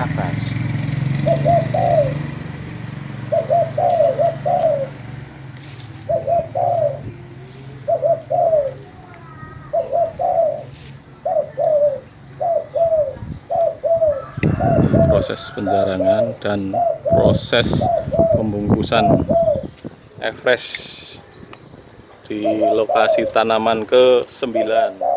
atas. Proses penjarangan dan proses pembungkusan fresh di lokasi tanaman ke 9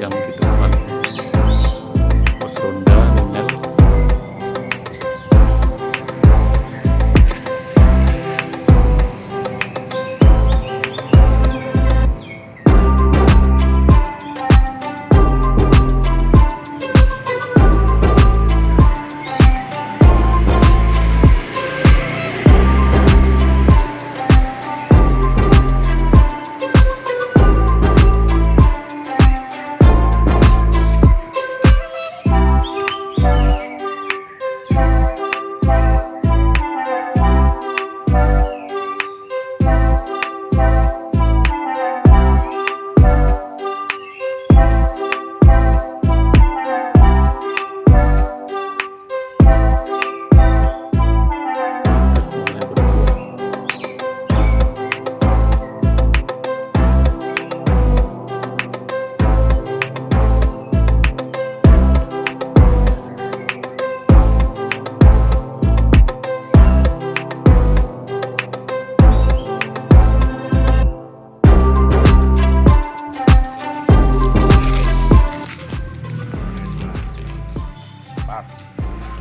Yanlış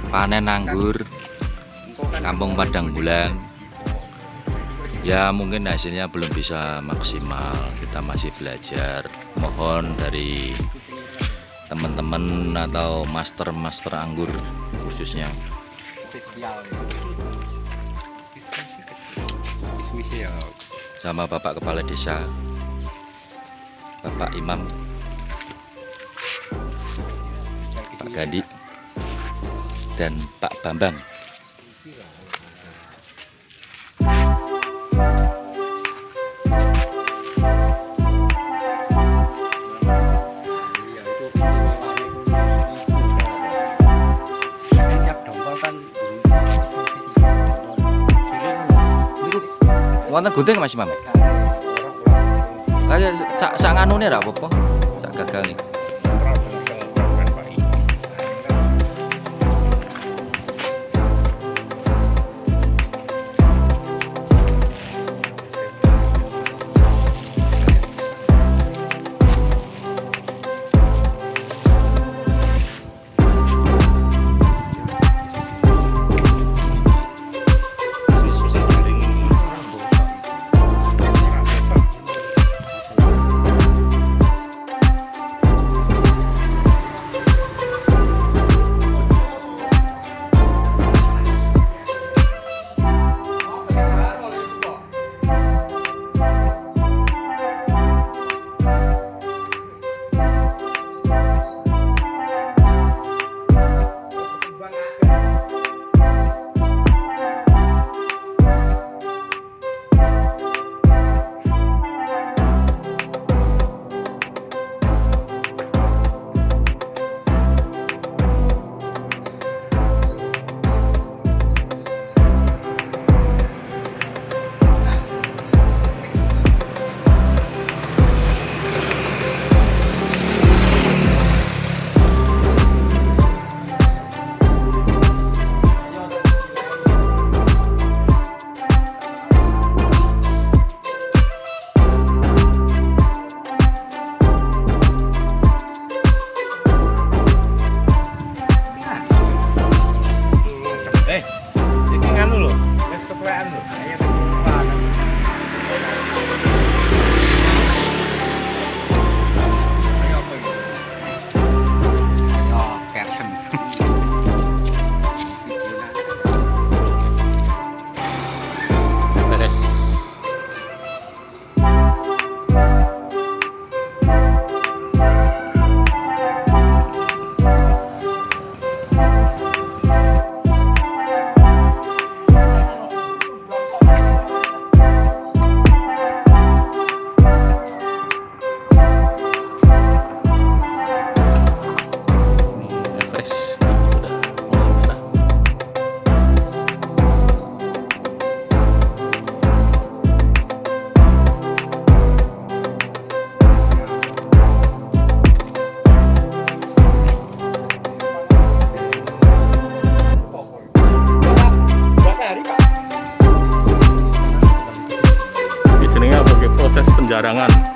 panen anggur kampung Padang Bulan. Ya mungkin hasilnya belum bisa maksimal. Kita masih belajar. Mohon dari teman-teman atau master-master anggur khususnya. Sama Bapak Kepala Desa Bapak Imam Pak Gadi dan Pak Bambang. Wonten gunting Mas Imam? Kayak sak sak nganune ra apa-apa? Sak gagal nih proses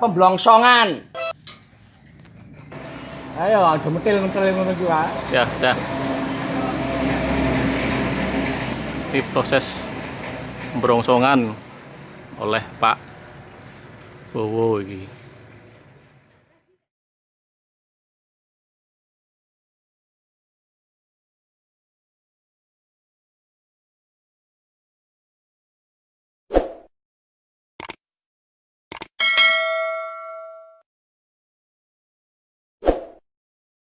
Pemblongsongan. Ayo, aja metil-metil ngono ki wae. ya dah ini proses berongsongan oleh Pak Bowo ini